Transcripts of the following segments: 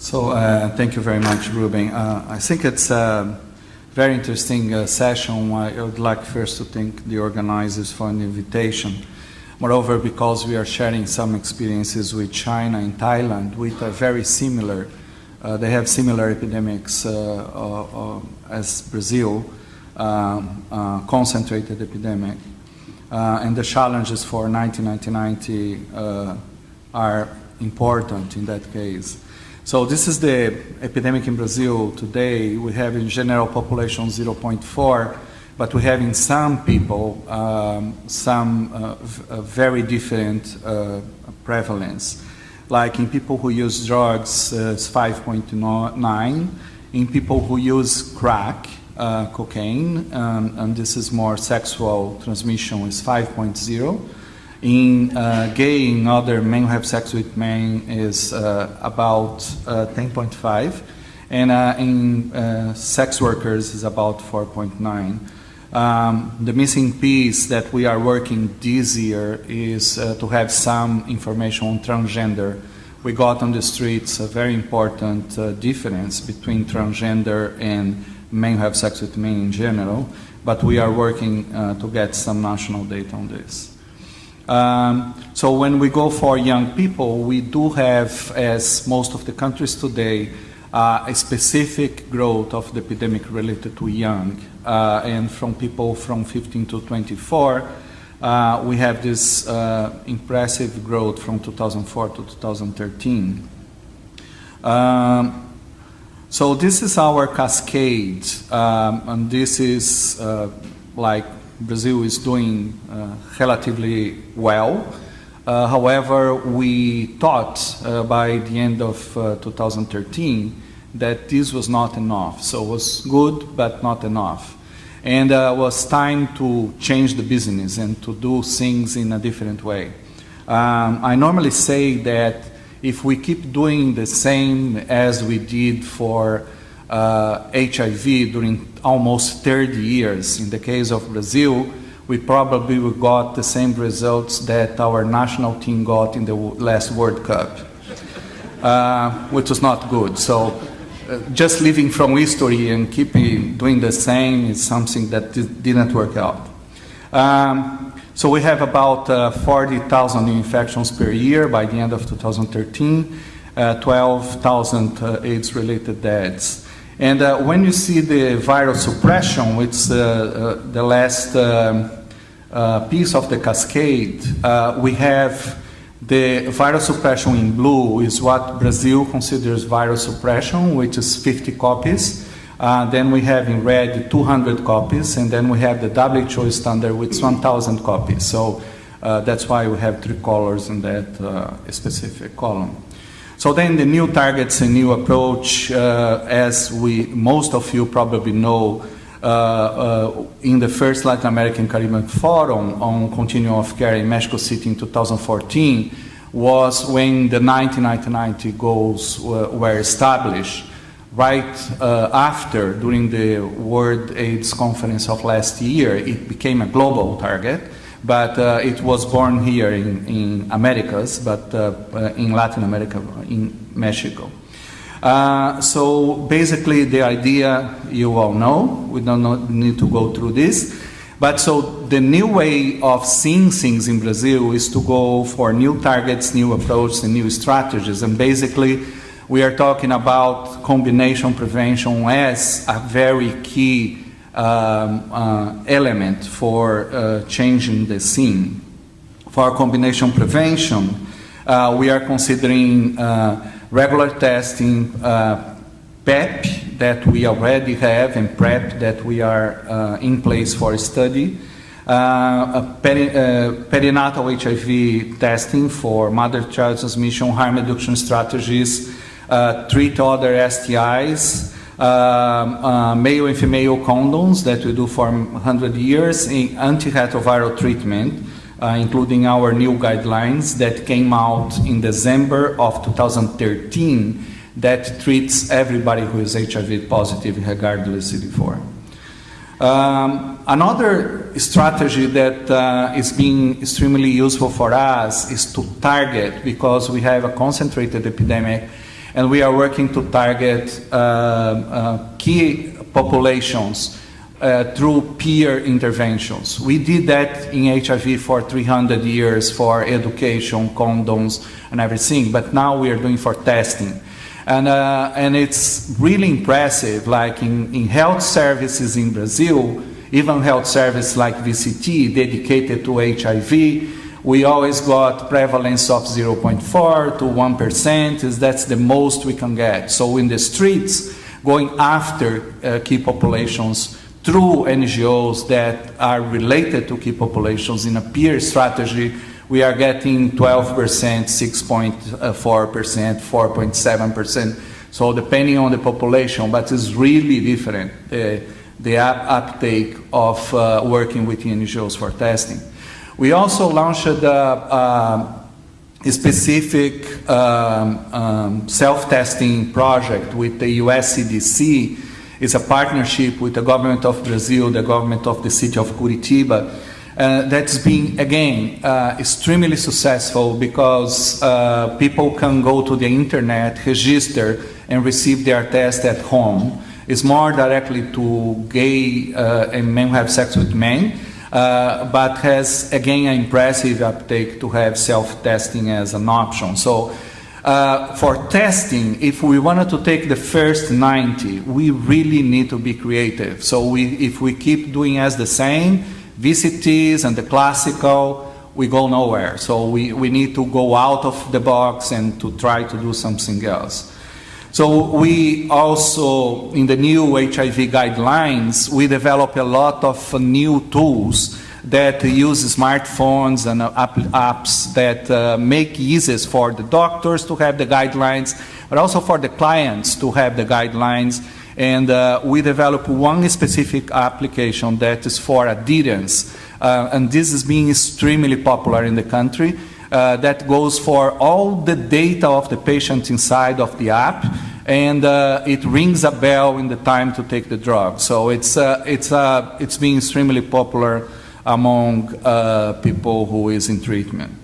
So uh, thank you very much, Ruben. Uh, I think it's a very interesting uh, session. I would like first to thank the organizers for an invitation. Moreover, because we are sharing some experiences with China and Thailand, which are very similar. Uh, they have similar epidemics uh, uh, as Brazil, concentrated epidemic. and the challenges for 1990 are important in that case. So this is the epidemic in Brazil today. We have in general population 0.4, but we have in some people um, some uh, very different uh, prevalence. Like in people who use drugs, uh, it's 5.9. In people who use crack, uh, cocaine, um, and this is more sexual transmission, is 5.0 in uh, gay and other men who have sex with men is uh, about uh, 10.5 and uh, in uh, sex workers is about 4.9 um, the missing piece that we are working this year is uh, to have some information on transgender. We got on the streets a very important difference between transgender and men who have sex with men in general but we are working to get some national data on this um, so when we go for young people, we do have, as most of the countries today, uh, a specific growth of the epidemic related to young. Uh, and from people from 15 to 24, uh, we have this uh, impressive growth from 2004 to 2013. Um, so this is our cascade, um, and this is uh, like Brazil is doing uh, relatively well. Uh, however, we thought uh, by the end of uh, 2013 that this was not enough. So it was good, but not enough. And uh, it was time to change the business and to do things in a different way. Um, I normally say that if we keep doing the same as we did for uh, HIV during almost 30 years. In the case of Brazil, we probably got the same results that our national team got in the last World Cup, uh, which was not good. So uh, just living from history and keeping doing the same is something that didn't work out. Um, so we have about uh, 40,000 new infections per year by the end of 2013, uh, 12,000 uh, AIDS-related deaths. And uh, when you see the viral suppression, which is uh, uh, the last um, uh, piece of the cascade, uh, we have the viral suppression in blue is what Brazil considers viral suppression, which is 50 copies. Uh, then we have in red 200 copies, and then we have the WHO standard, which is 1,000 copies. So that's why we have three colors in that specific column. So then the new targets and new approach, uh, as we most of you probably know, uh, uh, in the first Latin American Caribbean Forum on continuum of care in Mexico City in 2014 was when the 1990 goals were, were established right uh, after, during the World AIDS Conference of last year, it became a global target but uh, it was born here in, in Americas, but uh, uh, in Latin America, in Mexico. Uh, so basically the idea you all know, we don't need to go through this, but so the new way of seeing things in Brazil is to go for new targets, new approaches, and new strategies, and basically we are talking about combination prevention as a very key um, uh, element for uh, changing the scene. For combination prevention, uh, we are considering regular testing, PEP that we already have and PrEP that we are in place for study. Uh, peri uh, perinatal HIV testing for mother-child transmission, harm reduction strategies, uh, treat other STIs, uh, male and female condoms that we do for 100 years, in antiretroviral treatment, uh, including our new guidelines that came out in December of 2013 that treats everybody who is HIV positive regardless of CD4. Um, another strategy that uh, is being extremely useful for us is to target because we have a concentrated epidemic and we are working to target uh, uh, key populations uh, through peer interventions. We did that in HIV for 300 years for education, condoms, and everything, but now we are doing for testing. And, uh, and it's really impressive, like in, in health services in Brazil, even health service like VCT dedicated to HIV, we always got prevalence of 0.4 to 1%, is that's the most we can get. So in the streets, going after uh, key populations through NGOs that are related to key populations in a peer strategy we are getting 12%, 6.4%, 4.7%. So depending on the population, but it's really different, uh, the uptake of uh, working with NGOs for testing. We also launched a, a, a specific um, um, self-testing project with the US CDC. It's a partnership with the government of Brazil, the government of the city of Curitiba, uh, that's been, again, uh, extremely successful because uh, people can go to the internet, register, and receive their test at home. It's more directly to gay uh, and men who have sex with men, uh, but has, again, an impressive uptake to have self-testing as an option. So uh, for testing, if we wanted to take the first 90, we really need to be creative. So we, if we keep doing as the same, VCTs and the classical, we go nowhere. So we, we need to go out of the box and to try to do something else. So we also, in the new HIV guidelines, we develop a lot of new tools that use smartphones and apps that uh, make easy for the doctors to have the guidelines, but also for the clients to have the guidelines and uh, we develop one specific application that is for adherence. Uh, and this is being extremely popular in the country. Uh, that goes for all the data of the patient inside of the app, and uh, it rings a bell in the time to take the drug. So it's, uh, it's, uh, it's being extremely popular among people who is in treatment.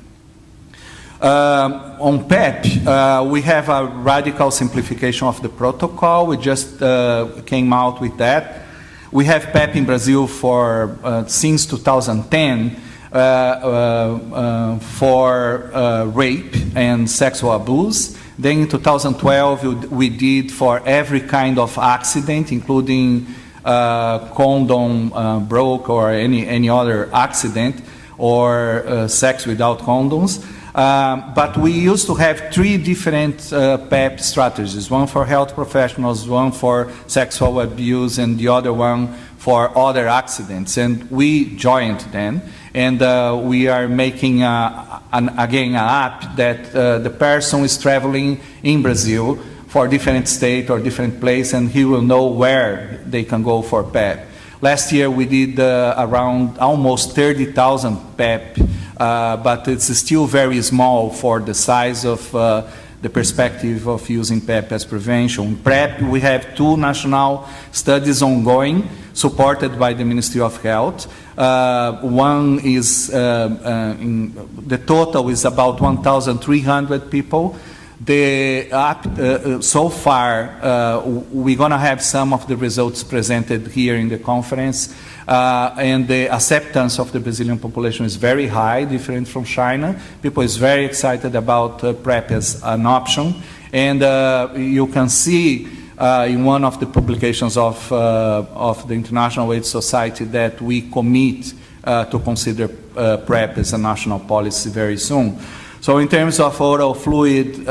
Uh, on PEP, uh, we have a radical simplification of the protocol. We just uh, came out with that. We have PEP in Brazil for uh, since 2010 uh, uh, Uh, uh, uh, for rape and sexual abuse. Then in 2012, we did for every kind of accident, including condom broke or any, any other accident or sex without condoms. Um, but we used to have three different uh, PEP strategies, one for health professionals, one for sexual abuse, and the other one for other accidents. And we joined them, and uh, we are making, a, an, again, an app that uh, the person is traveling in Brazil for different state or different place, and he will know where they can go for PEP. Last year we did uh, around almost 30,000 PEP uh, but it's still very small for the size of uh, the perspective of using PEP as prevention. PrEP, we have two national studies ongoing, supported by the Ministry of Health. Uh, one is, uh, uh, in, the total is about 1,300 people. The app, uh, so far, we're going to have some of the results presented here in the conference. Uh, and the acceptance of the Brazilian population is very high, different from China. People is very excited about uh, PrEP as an option. And uh, you can see uh, in one of the publications of, uh, of the International AIDS Society that we commit uh, to consider PrEP as a national policy very soon. So in terms of oral fluid,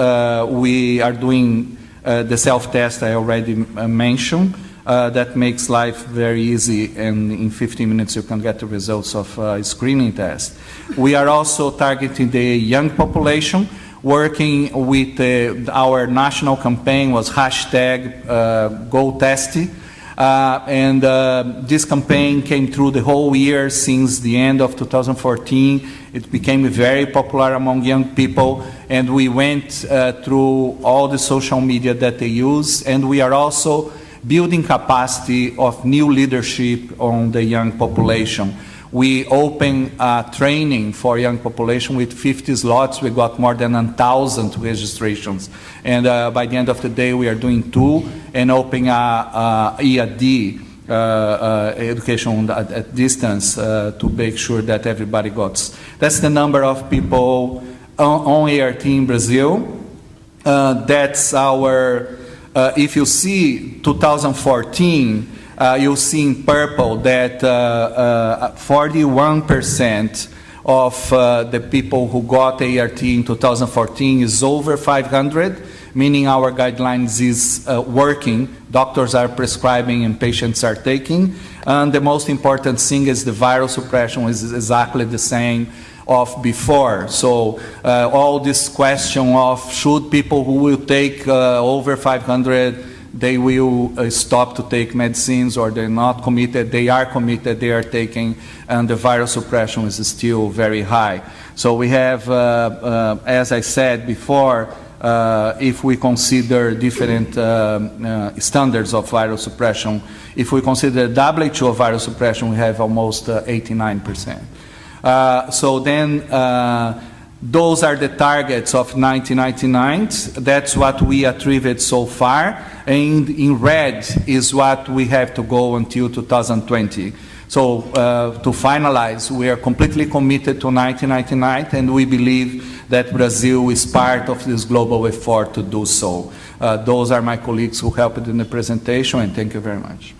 we are doing the self-test I already mentioned. Uh, that makes life very easy and in 15 minutes you can get the results of a screening test. We are also targeting the young population working with uh, our national campaign was hashtag uh, GoTesty. Uh, and uh, this campaign came through the whole year since the end of 2014. It became very popular among young people, and we went uh, through all the social media that they use, and we are also building capacity of new leadership on the young population. We open uh, training for young population with 50 slots. We got more than 1,000 registrations. And uh, by the end of the day, we are doing two and opening a, a EAD uh, uh, education at, distance uh, to make sure that everybody got. That's the number of people on, on ART in Brazil. Uh, that's our, if you see 2014, uh, you'll see in purple that 41% of uh, the people who got ART in 2014 is over 500, meaning our guidelines is uh, working. Doctors are prescribing and patients are taking. And the most important thing is the viral suppression is exactly the same of before. So uh, all this question of should people who will take uh, over 500 they will uh, stop to take medicines or they're not committed, they are committed, they are taking, and the viral suppression is still very high. So we have, uh, uh, as I said before, uh, if we consider different standards of viral suppression, if we consider WHO viral suppression, we have almost 89%. Uh, so then uh, those are the targets of 1999. That's what we achieved so far. And in red is what we have to go until 2020. So uh, to finalize, we are completely committed to 1999 and we believe that Brazil is part of this global effort to do so. Uh, those are my colleagues who helped in the presentation and thank you very much.